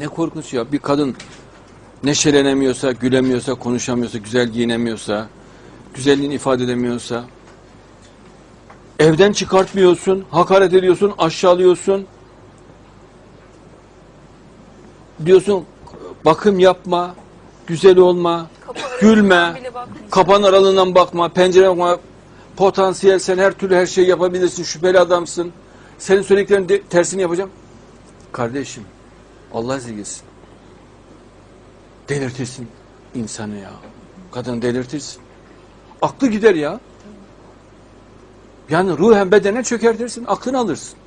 Ne korkunç ya. Bir kadın neşelenemiyorsa, gülemiyorsa, konuşamıyorsa, güzel giyinemiyorsa, güzelliğini ifade edemiyorsa, evden çıkartmıyorsun, hakaret ediyorsun, aşağılıyorsun. Diyorsun bakım yapma, güzel olma, Kapı gülme, kapan aralığından bakma, pencereden bakma. Potansiyel sen her türlü her şeyi yapabilirsin, şüpheli adamsın. Senin söylediklerin de, tersini yapacağım. Kardeşim, Allah ezilgesin. Delirtirsin insanı ya. Kadını delirtirsin. Aklı gider ya. Yani ruhen bedene çökertirsin, aklını alırsın.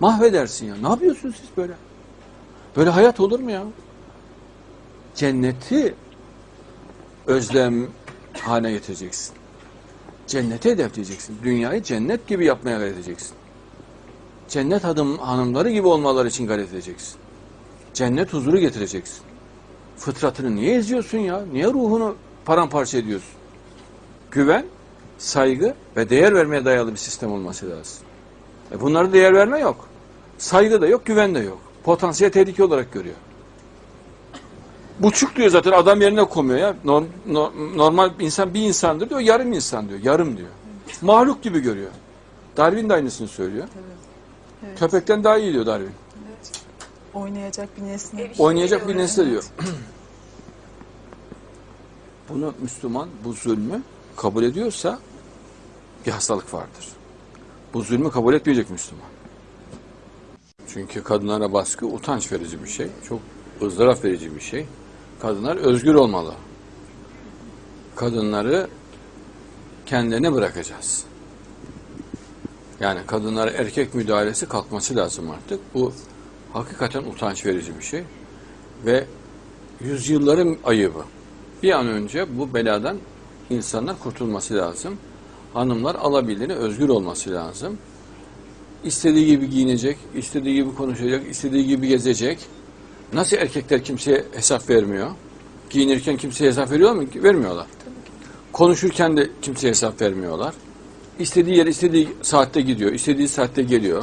Mahvedersin ya. Ne yapıyorsunuz siz böyle? Böyle hayat olur mu ya? Cenneti özlem haline getireceksin. Cennete hedefleyeceksin. Dünyayı cennet gibi yapmaya gayret edeceksin. Cennet hanım, hanımları gibi olmaları için gayret edeceksin. Cennet huzuru getireceksin. Fıtratını niye eziyorsun ya? Niye ruhunu paramparça ediyorsun? Güven, saygı ve değer vermeye dayalı bir sistem olması lazım. E bunlarda değer verme yok. Saygı da yok, güven de yok. Potansiyel tehlike olarak görüyor. Buçuk diyor zaten adam yerine koymuyor ya. Norm, no- normal insan bir insandır diyor, yarım insan diyor, yarım diyor. Mahluk gibi görüyor. Darwin de aynısını söylüyor. Evet. Köpekten daha iyi diyor Darwin. Oynayacak bir nesne. Ev işi Oynayacak bir nesne diyor. Bunu Müslüman bu zulmü kabul ediyorsa bir hastalık vardır. Bu zulmü kabul etmeyecek Müslüman. Çünkü kadınlara baskı utanç verici bir şey. Çok ızdırap verici bir şey. Kadınlar özgür olmalı. Kadınları kendilerine bırakacağız. Yani kadınlara erkek müdahalesi kalkması lazım artık. Bu hakikaten utanç verici bir şey. Ve yüzyılların ayıbı. Bir an önce bu beladan insanlar kurtulması lazım. Hanımlar alabildiğine özgür olması lazım. İstediği gibi giyinecek, istediği gibi konuşacak, istediği gibi gezecek. Nasıl erkekler kimseye hesap vermiyor? Giyinirken kimseye hesap veriyor mu? Vermiyorlar. Konuşurken de kimseye hesap vermiyorlar. İstediği yere istediği saatte gidiyor, istediği saatte geliyor.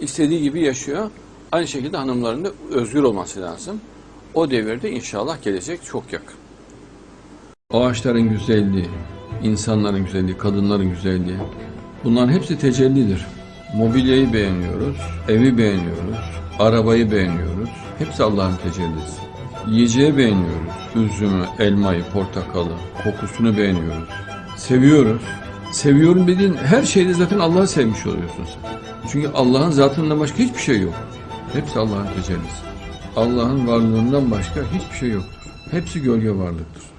İstediği gibi yaşıyor. Aynı şekilde hanımların da özgür olması lazım. O devirde inşallah gelecek çok yakın. Ağaçların güzelliği, insanların güzelliği, kadınların güzelliği bunların hepsi tecellidir. Mobilyayı beğeniyoruz, evi beğeniyoruz, arabayı beğeniyoruz. Hepsi Allah'ın tecellisi. Yiyeceği beğeniyoruz. Üzümü, elmayı, portakalı, kokusunu beğeniyoruz. Seviyoruz. Seviyorum dediğin her şeyde zaten Allah'ı sevmiş oluyorsun sen. Çünkü Allah'ın zatından başka hiçbir şey yok. Hepsi Allah'ın tecellisi. Allah'ın varlığından başka hiçbir şey yoktur. Hepsi gölge varlıktır.